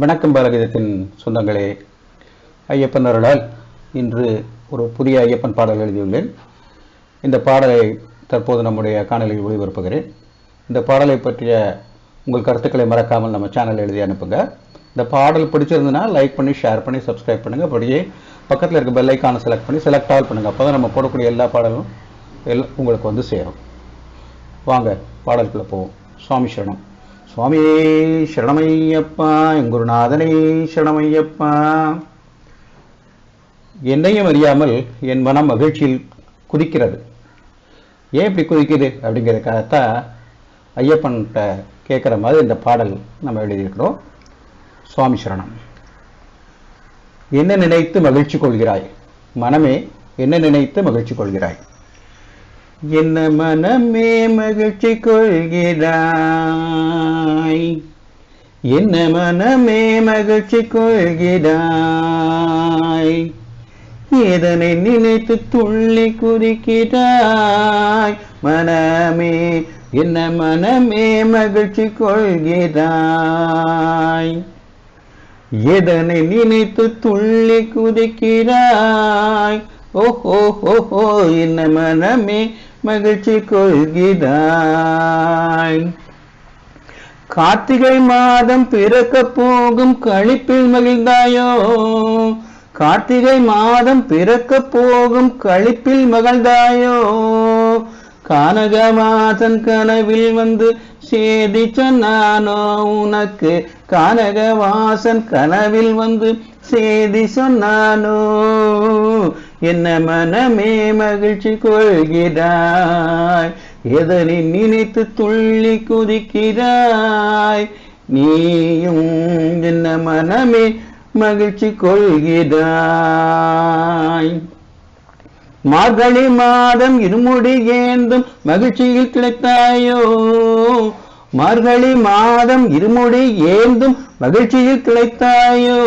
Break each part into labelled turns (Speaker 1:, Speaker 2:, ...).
Speaker 1: வணக்கம் பாலகீதத்தின் சொந்தங்களே. ஐயப்பன் அருளால் இன்று ஒரு புதிய ஐயப்பன் பாடல் எழுதியுள்ளேன். இந்த பாடலை தற்போது நம்முடைய காணொலியில் ஒளிபரப்புகிறேன். இந்த பாடலை பற்றிய உங்கள் கருத்துக்களை மறக்காமல் நம்ம சேனல் எழுதி அனுப்புங்க. இந்த பாடல் பிடிச்சிருந்ததுன்னா லைக் பண்ணி ஷேர் பண்ணி சப்ஸ்கிரைப் பண்ணுங்கள் அப்படியே பக்கத்தில் இருக்க பெல் ஐக்கானை செலக்ட் பண்ணி செலக்ட் ஆல் பண்ணுங்கள் அப்போ தான் நம்ம போடக்கூடிய எல்லா பாடலும் எல்லாம் உங்களுக்கு வந்து சேரும். வாங்க பாடலுக்குள்ள போவோம். சுவாமி சரணம். சுவாமியே சரணமையப்பா என் குருநாதனே சரணமையப்பா. என்னையும் அறியாமல் என் மனம் மகிழ்ச்சியில் குதிக்கிறது. ஏன் இப்படி குதிக்குது அப்படிங்கிறதுக்காகத்தான் ஐயப்பன்கிட்ட கேட்குற மாதிரி இந்த பாடல் நம்ம எழுதியிருக்கிறோம். சுவாமி சரணம். என்ன நினைத்து மகிழ்ச்சி கொள்கிறாய்? மனமே என்ன நினைத்து மகிழ்ச்சி கொள்கிறாய்? என்ன மனமே மகிழ்ச்சி கொள்கிறாய்? என்ன மனமே மகிழ்ச்சி கொள்கிறாய்? இதனை நினைத்து துள்ளி குறிக்கிறாய் மனமே என்ன மனமே மகிழ்ச்சி கொள்கிறாய்? எதனை நினைத்து துள்ளி குதிக்கிறாய்? ஓஹோ ஹோ என்ன மனமே மகிழ்ச்சி கொள்கிறாய். கார்த்திகை மாதம் பிறக்க போகும் கழிப்பில் மகிழ்ந்தாயோ? கார்த்திகை மாதம் பிறக்க போகும் கழிப்பில் மகிழ்ந்தாயோ? கானகமாதன் கனவில் வந்து சேதி சொன்னானோ? உனக்கு கானகவாசன் கனவில் வந்து சேதி சொன்னானோ? என்ன மனமே மகிழ்ச்சி கொள்கிறாய்? எதனை நினைத்து துள்ளி குதிக்கிறாய்? நீயும் என்ன மனமே மகிழ்ச்சி கொள்கிறாய்? மார்கழி மாதம் இருமுடி ஏந்தும் மகிழ்ச்சியில் கிடைத்தாயோ? மார்கழி மாதம் இருமுடி ஏந்தும் மகிழ்ச்சியில் கிடைத்தாயோ?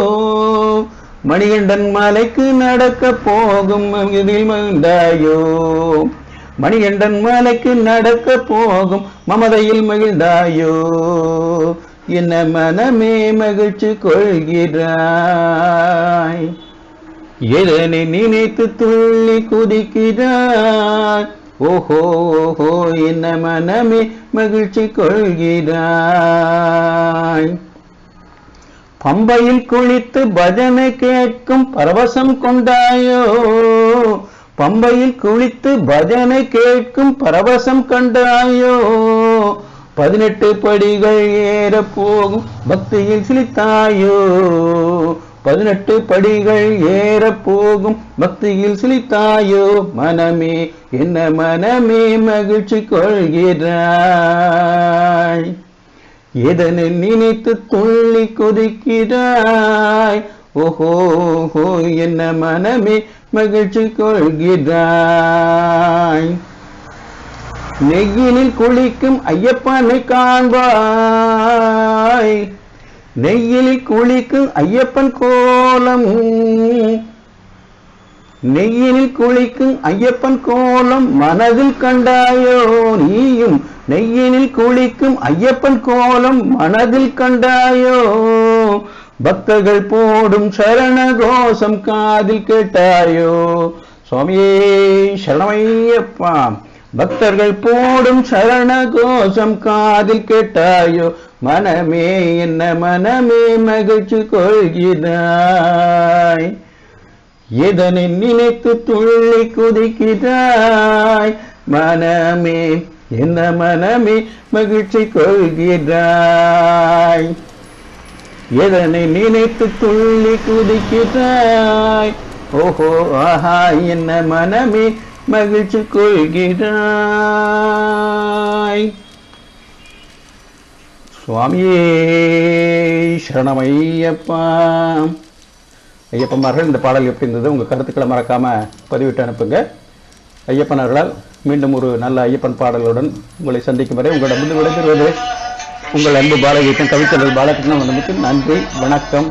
Speaker 1: மணிகண்டன் மலைக்கு நடக்க போகும் இதில் மகிழ்ந்தாயோ? மணிகண்டன் மலைக்கு நடக்க போகும் மமதையில் மகிழ்ந்தாயோ? என்ன மனமே மகிழ்ச்சி கொள்கிறாய்? எதனை நினைத்து துள்ளி குதிக்கிறாய்? ஓஹோ ஓஹோ என்ன மனமே மகிழ்ச்சி கொள்கிறாய்? பம்பையில் குளித்து பஜனை கேட்கும் பரவசம் கொண்டாயோ? பம்பையில் குளித்து பஜனை கேட்கும் பரவசம் கண்டாயோ? பதினெட்டு படிகள் ஏற போகும் பக்தியில் சிலித்தாயோ? பதினெட்டு படிகள் ஏற போகும் பக்தியில் சிலித்தாயோ? மனமே என்ன மனமே மகிழ்ச்சி கொள்கிறாய். எதனை நினைத்து துள்ளி குதிக்கிறாய்? ஓஹோ ஹோ என்ன மனமே மகிழ்ச்சி கொள்கிறாய். நெய்யினில் குளிக்கும் ஐயப்பனை காண்பாய். நெய்யிலில் குளிக்கும் ஐயப்பன் கோலம். நெய்யினில் குளிக்கும் ஐயப்பன் கோலம் மனதில் கண்டாயோ நீயும் நெய்யினில் குளிக்கும் ஐயப்பன் கோலம் மனதில் கண்டாயோ? பக்தர்கள் போடும் சரண கோஷம் காதில் கேட்டாயோ? சுவாமியே சரணமையப்பா. பக்தர்கள் போடும் சரண கோஷம் காதில் கேட்டாயோ? மனமே என்ன மனமே மகிழ்ச்சி கொள்கிறாய். எதனை நினைத்து துள்ளி குதிக்கிறாய்? மனமே என்ன மனமே மகிழ்ச்சி கொள்கிறாய் எதனை நினைத்து துள்ளி குதிக்கிறாய்? ஓஹோ ஆஹா என்ன மனமே மகிழ்ச்சி கொள்கிறாய் சுவாமியே சரணமையப்பா. ஐயப்பமார்கள் இந்த பாடல் எப்படி இருந்தது? உங்கள் கருத்துக்களை மறக்காம பதிவிட்டு அனுப்புங்க. ஐயப்பனர்களால் மீண்டும் ஒரு நல்ல ஐயப்பன் பாடலுடன் உங்களை சந்திக்கும் வரை உங்களிடமிருந்து விடைபெறுவது உங்கள் அன்பு பாலகீதம் கவித்தல் பாலகிருஷ்ணன் நன்றி வணக்கம்.